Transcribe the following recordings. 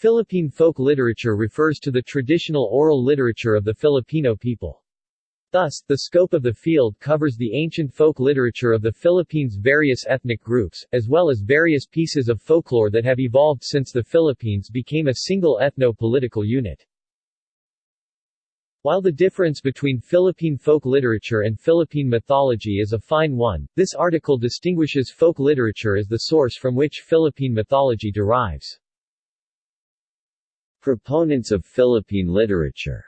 Philippine folk literature refers to the traditional oral literature of the Filipino people. Thus, the scope of the field covers the ancient folk literature of the Philippines' various ethnic groups, as well as various pieces of folklore that have evolved since the Philippines became a single ethno-political unit. While the difference between Philippine folk literature and Philippine mythology is a fine one, this article distinguishes folk literature as the source from which Philippine mythology derives. Proponents of Philippine literature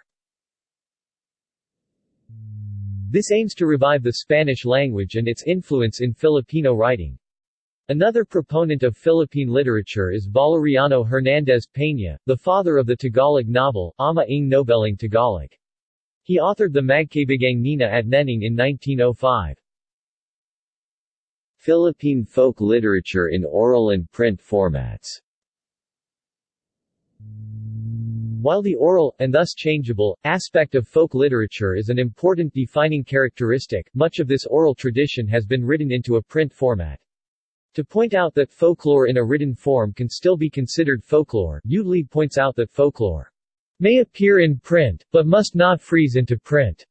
This aims to revive the Spanish language and its influence in Filipino writing. Another proponent of Philippine literature is Valeriano Hernandez Peña, the father of the Tagalog novel, Ama ng Nobelang Tagalog. He authored the Magkaibigang Nena at Neneng in 1905. Philippine folk literature in oral and print formats while the oral, and thus changeable, aspect of folk literature is an important defining characteristic, much of this oral tradition has been written into a print format. To point out that folklore in a written form can still be considered folklore, Utley points out that folklore may appear in print, but must not freeze into print.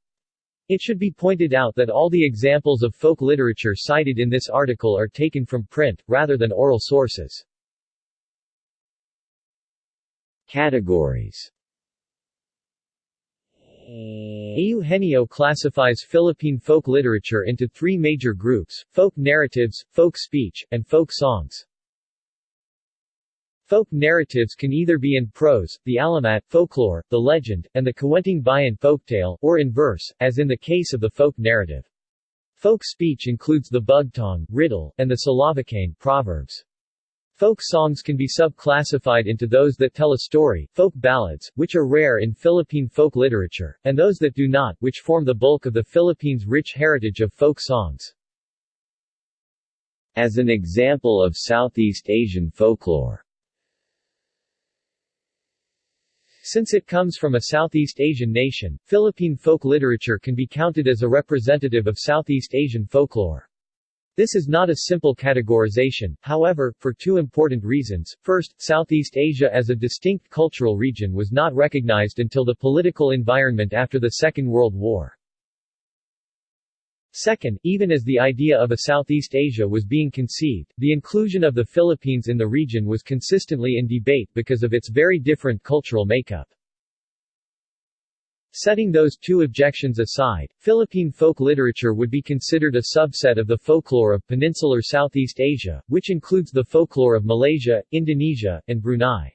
It should be pointed out that all the examples of folk literature cited in this article are taken from print, rather than oral sources. Categories Eugenio classifies Philippine folk literature into three major groups, folk narratives, folk speech, and folk songs. Folk narratives can either be in prose, the alamat, folklore, the legend, and the Kuwentong Bayan folktale, or in verse, as in the case of the folk narrative. Folk speech includes the bugtong, riddle, and the salawikain proverbs. Folk songs can be sub-classified into those that tell a story, folk ballads, which are rare in Philippine folk literature, and those that do not, which form the bulk of the Philippines' rich heritage of folk songs. As an example of Southeast Asian folklore Since it comes from a Southeast Asian nation, Philippine folk literature can be counted as a representative of Southeast Asian folklore. This is not a simple categorization, however, for two important reasons. First, Southeast Asia as a distinct cultural region was not recognized until the political environment after the Second World War. Second, even as the idea of a Southeast Asia was being conceived, the inclusion of the Philippines in the region was consistently in debate because of its very different cultural makeup. Setting those two objections aside, Philippine folk literature would be considered a subset of the folklore of peninsular Southeast Asia, which includes the folklore of Malaysia, Indonesia, and Brunei.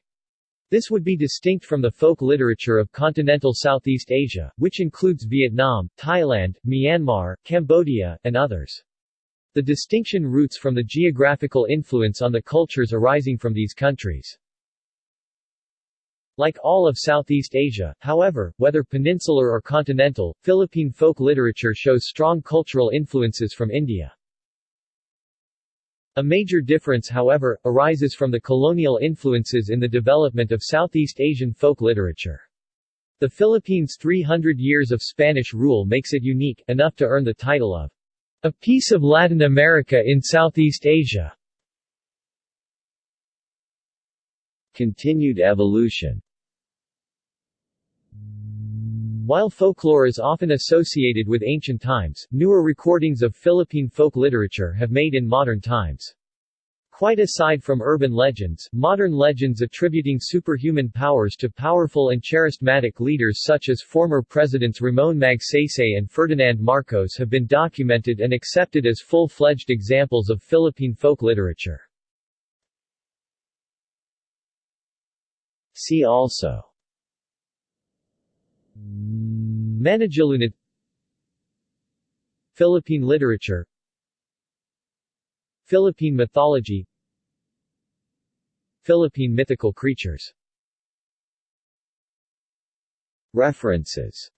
This would be distinct from the folk literature of continental Southeast Asia, which includes Vietnam, Thailand, Myanmar, Cambodia, and others. The distinction roots from the geographical influence on the cultures arising from these countries. Like all of Southeast Asia, however, whether peninsular or continental, Philippine folk literature shows strong cultural influences from India. A major difference however, arises from the colonial influences in the development of Southeast Asian folk literature. The Philippines' 300 years of Spanish rule makes it unique, enough to earn the title of a piece of Latin America in Southeast Asia. Continued evolution while folklore is often associated with ancient times, newer recordings of Philippine folk literature have made in modern times. Quite aside from urban legends, modern legends attributing superhuman powers to powerful and charismatic leaders such as former presidents Ramon Magsaysay and Ferdinand Marcos have been documented and accepted as full-fledged examples of Philippine folk literature. See also Managilunod Philippine literature. Philippine mythology. Philippine mythical creatures. References